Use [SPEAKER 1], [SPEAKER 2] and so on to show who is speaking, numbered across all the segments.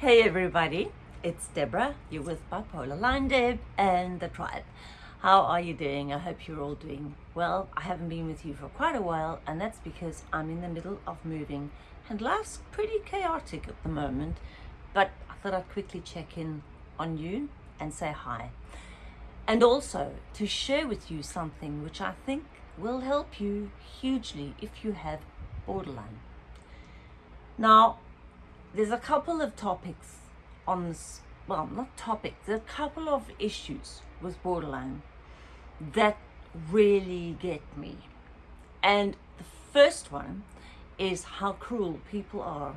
[SPEAKER 1] Hey everybody, it's Deborah. You're with Bipolar Line Deb and the tribe. How are you doing? I hope you're all doing well. I haven't been with you for quite a while, and that's because I'm in the middle of moving and life's pretty chaotic at the moment. But I thought I'd quickly check in on you and say hi. And also to share with you something which I think will help you hugely if you have borderline. Now, there's a couple of topics on this, well, not topics, there's a couple of issues with borderline that really get me. And the first one is how cruel people are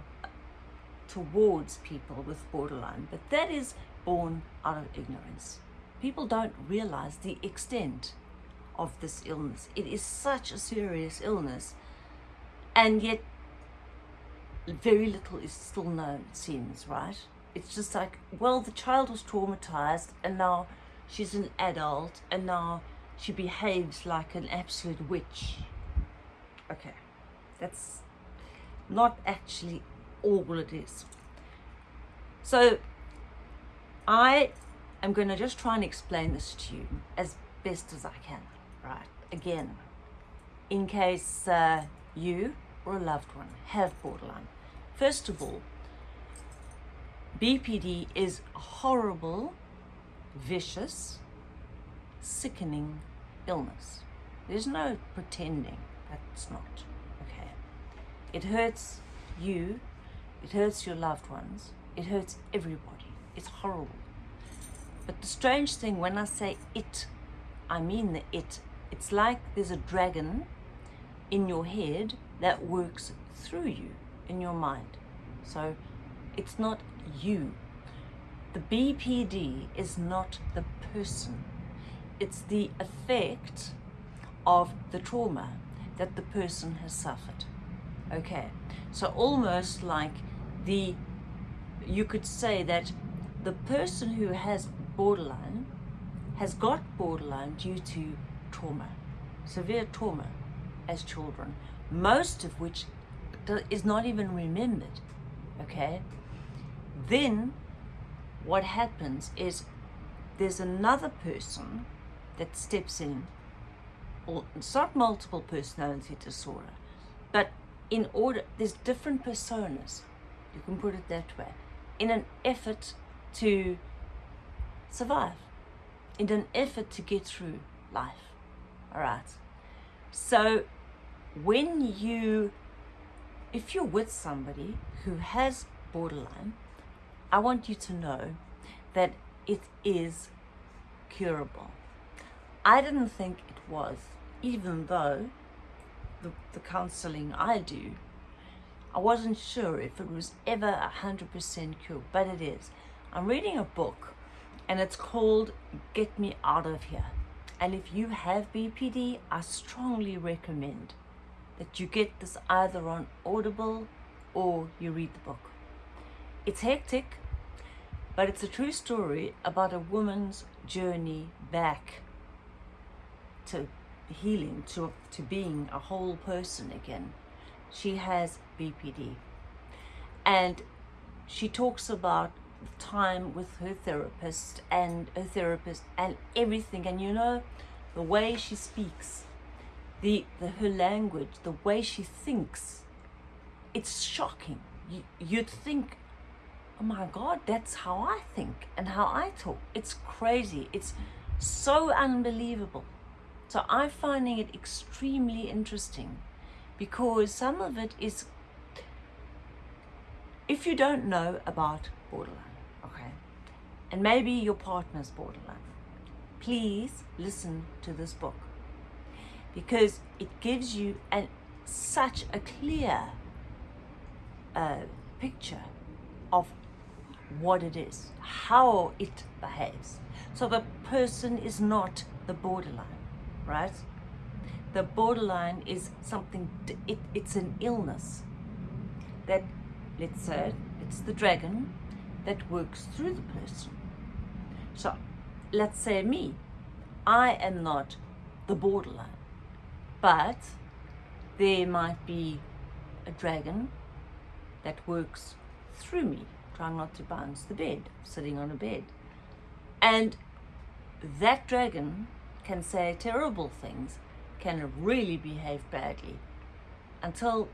[SPEAKER 1] towards people with borderline, but that is born out of ignorance. People don't realize the extent of this illness. It is such a serious illness, and yet very little is still known, it seems, right? It's just like, well, the child was traumatized and now she's an adult and now she behaves like an absolute witch. Okay, that's not actually all it is. So I am going to just try and explain this to you as best as I can, right? Again, in case uh, you or a loved one have borderline. First of all, BPD is a horrible, vicious, sickening illness. There's no pretending that's not. Okay. It hurts you, it hurts your loved ones, it hurts everybody. It's horrible. But the strange thing, when I say it, I mean the it. It's like there's a dragon in your head that works through you in your mind. So it's not you. The BPD is not the person. It's the effect of the trauma that the person has suffered. Okay, so almost like the, you could say that the person who has borderline has got borderline due to trauma, severe trauma as children, most of which is not even remembered, okay? Then what happens is there's another person that steps in, or it's not multiple personality disorder, but in order, there's different personas, you can put it that way, in an effort to survive, in an effort to get through life, all right? So when you, if you're with somebody who has borderline, I want you to know that it is curable. I didn't think it was, even though the, the counseling I do, I wasn't sure if it was ever a 100% cure, but it is. I'm reading a book and it's called Get Me Out of Here. And if you have BPD, I strongly recommend that you get this either on Audible or you read the book. It's hectic, but it's a true story about a woman's journey back to healing, to, to being a whole person again. She has BPD. And she talks about time with her therapist and her therapist and everything. And you know, the way she speaks, the, the her language, the way she thinks, it's shocking. You, you'd think, oh my God, that's how I think and how I talk. It's crazy. It's so unbelievable. So I'm finding it extremely interesting because some of it is, if you don't know about borderline, okay, and maybe your partner's borderline, please listen to this book because it gives you an, such a clear uh, picture of what it is, how it behaves. So the person is not the borderline, right? The borderline is something, it, it's an illness that, let's say, it's the dragon that works through the person. So let's say me, I am not the borderline but there might be a dragon that works through me, trying not to bounce the bed, sitting on a bed. And that dragon can say terrible things, can really behave badly until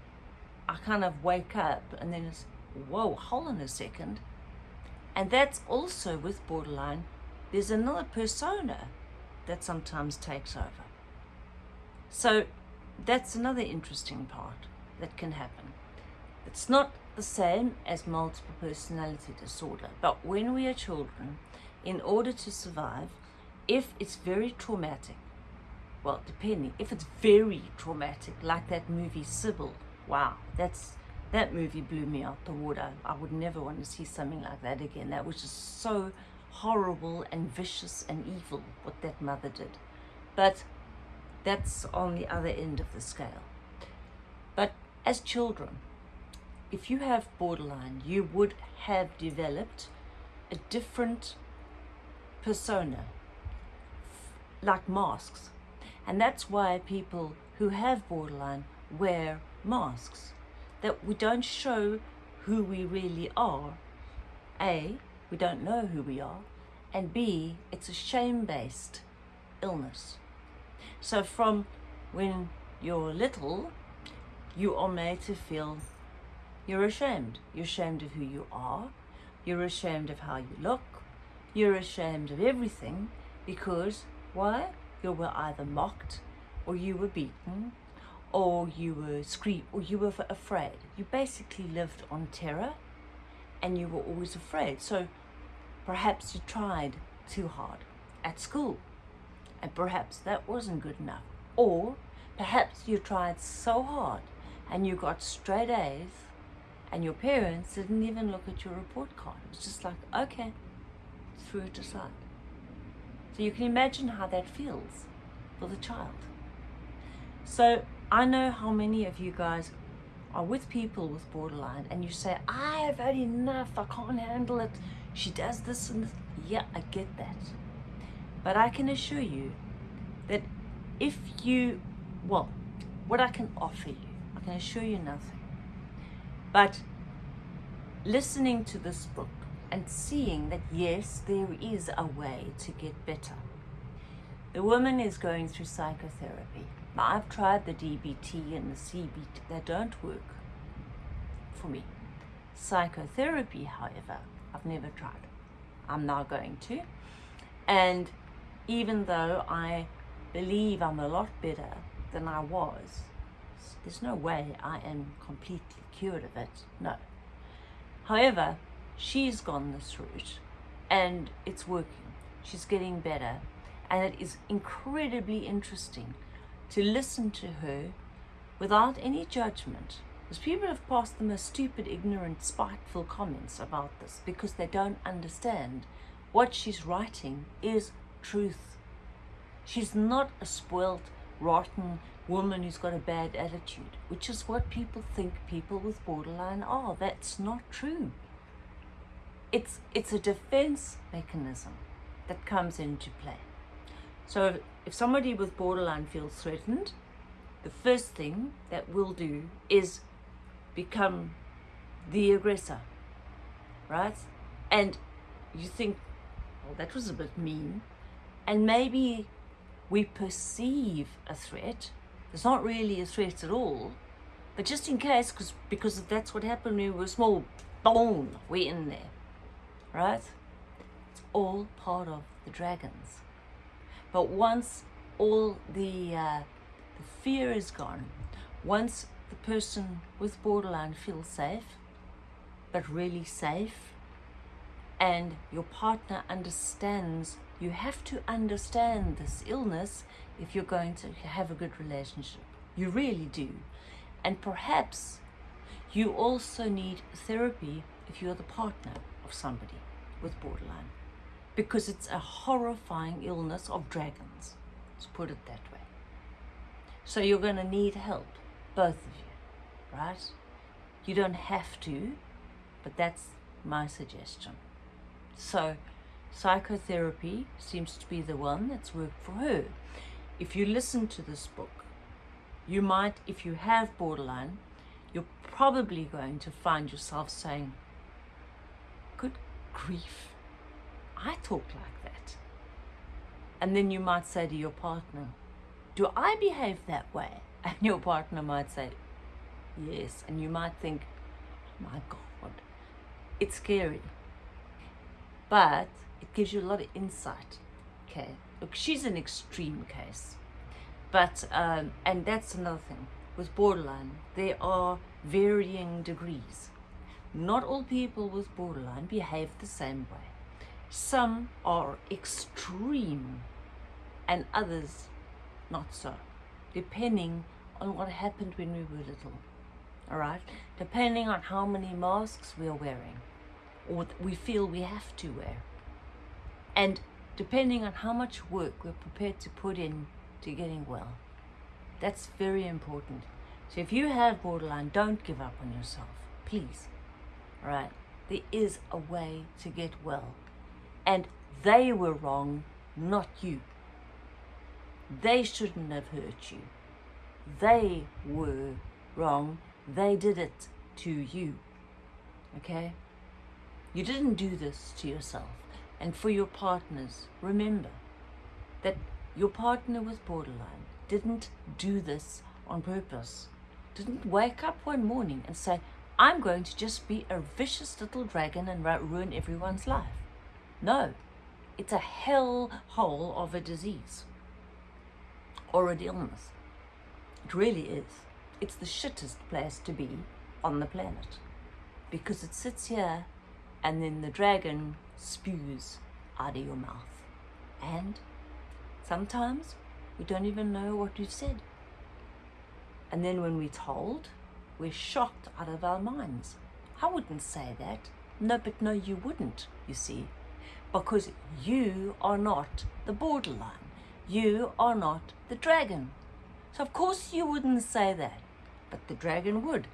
[SPEAKER 1] I kind of wake up and then it's, whoa, hold on a second. And that's also with borderline, there's another persona that sometimes takes over. So that's another interesting part that can happen. It's not the same as multiple personality disorder, but when we are children, in order to survive, if it's very traumatic, well, depending, if it's very traumatic, like that movie Sybil, wow, that's that movie blew me out the water. I would never want to see something like that again. That was just so horrible and vicious and evil what that mother did. But that's on the other end of the scale. But as children, if you have borderline, you would have developed a different persona, like masks. And that's why people who have borderline wear masks, that we don't show who we really are. A, we don't know who we are, and B, it's a shame-based illness. So from when you're little, you are made to feel you're ashamed. You're ashamed of who you are. You're ashamed of how you look. You're ashamed of everything because, why? You were either mocked or you were beaten or you were screamed or you were afraid. You basically lived on terror and you were always afraid. So perhaps you tried too hard at school and perhaps that wasn't good enough. Or perhaps you tried so hard and you got straight A's and your parents didn't even look at your report card. It was just like, okay, threw it aside. So you can imagine how that feels for the child. So I know how many of you guys are with people with borderline and you say, I have had enough, I can't handle it. She does this and this. Yeah, I get that. But I can assure you that if you, well, what I can offer you, I can assure you nothing. But listening to this book and seeing that yes, there is a way to get better. The woman is going through psychotherapy. Now, I've tried the DBT and the CBT, they don't work for me. Psychotherapy, however, I've never tried. I'm now going to. And even though I believe I'm a lot better than I was, there's no way I am completely cured of it. No. However, she's gone this route and it's working. She's getting better. And it is incredibly interesting to listen to her without any judgment. Because people have passed the most stupid, ignorant, spiteful comments about this because they don't understand what she's writing is truth. She's not a spoilt, rotten woman who's got a bad attitude, which is what people think people with borderline are. That's not true. It's, it's a defense mechanism that comes into play. So if somebody with borderline feels threatened, the first thing that we'll do is become the aggressor, right? And you think, well, that was a bit mean. And maybe we perceive a threat. It's not really a threat at all. But just in case, cause, because that's what happened when we were small, boom, we're in there, right? It's all part of the dragons. But once all the, uh, the fear is gone, once the person with borderline feels safe, but really safe, and your partner understands you have to understand this illness if you're going to have a good relationship. You really do. And perhaps you also need therapy if you're the partner of somebody with borderline because it's a horrifying illness of dragons. Let's put it that way. So you're going to need help, both of you, right? You don't have to, but that's my suggestion. So psychotherapy seems to be the one that's worked for her. If you listen to this book, you might, if you have borderline, you're probably going to find yourself saying, good grief, I talk like that. And then you might say to your partner, do I behave that way? And your partner might say, yes. And you might think, oh my God, it's scary. But it gives you a lot of insight. Okay, look, she's an extreme case. But, um, and that's another thing. With borderline, there are varying degrees. Not all people with borderline behave the same way. Some are extreme and others not so, depending on what happened when we were little. All right, depending on how many masks we are wearing or we feel we have to wear. And depending on how much work we're prepared to put in to getting well. That's very important. So if you have borderline, don't give up on yourself, please. All right, there is a way to get well. And they were wrong, not you. They shouldn't have hurt you. They were wrong. They did it to you. Okay? You didn't do this to yourself. And for your partners, remember that your partner with borderline didn't do this on purpose. Didn't wake up one morning and say, I'm going to just be a vicious little dragon and ruin everyone's life. No, it's a hell hole of a disease or an illness. It really is. It's the shittest place to be on the planet because it sits here and then the dragon spews out of your mouth. And sometimes we don't even know what we've said. And then when we're told, we're shocked out of our minds. I wouldn't say that. No, but no, you wouldn't, you see. Because you are not the borderline. You are not the dragon. So of course you wouldn't say that, but the dragon would.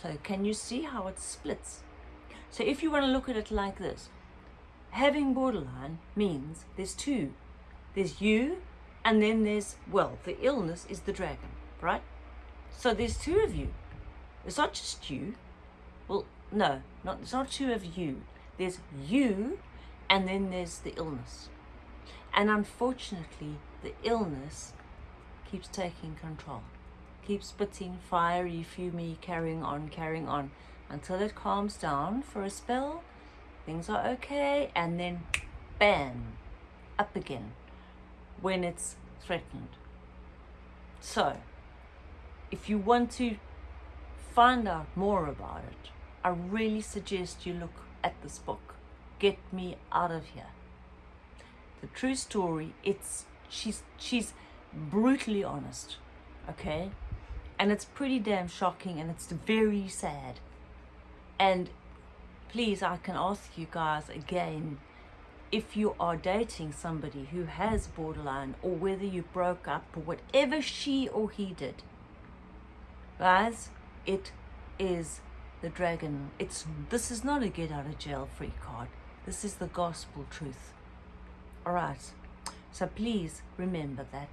[SPEAKER 1] So can you see how it splits? So if you want to look at it like this, having borderline means there's two. There's you, and then there's, well, the illness is the dragon, right? So there's two of you. It's not just you. Well, no, not, it's not two of you. There's you, and then there's the illness. And unfortunately, the illness keeps taking control, keeps spitting fiery, fumy, carrying on, carrying on, until it calms down for a spell, things are okay, and then bam, up again when it's threatened. So, if you want to find out more about it, I really suggest you look at this book, Get Me Out of Here. The true story, it's she's she's brutally honest, okay? And it's pretty damn shocking and it's very sad. And please, I can ask you guys again, if you are dating somebody who has borderline or whether you broke up or whatever she or he did, guys, it is the dragon. It's This is not a get out of jail free card. This is the gospel truth. All right. So please remember that.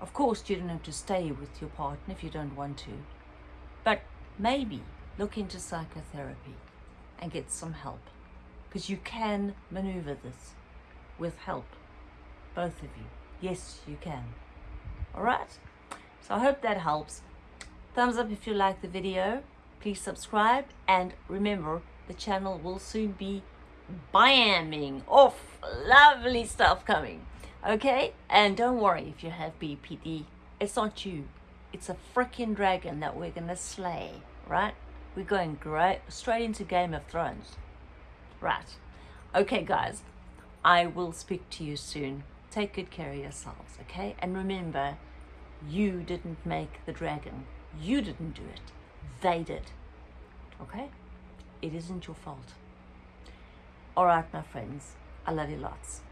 [SPEAKER 1] Of course, you don't have to stay with your partner if you don't want to. But maybe look into psychotherapy and get some help. Because you can maneuver this with help. Both of you. Yes, you can. Alright? So I hope that helps. Thumbs up if you like the video. Please subscribe. And remember, the channel will soon be bamming off lovely stuff coming. Okay? And don't worry if you have BPD. It's not you. It's a freaking dragon that we're going to slay. Right? We're going great, straight into Game of Thrones. Right. Okay, guys. I will speak to you soon. Take good care of yourselves, okay? And remember, you didn't make the dragon. You didn't do it. They did. Okay? It isn't your fault. All right, my friends. I love you lots.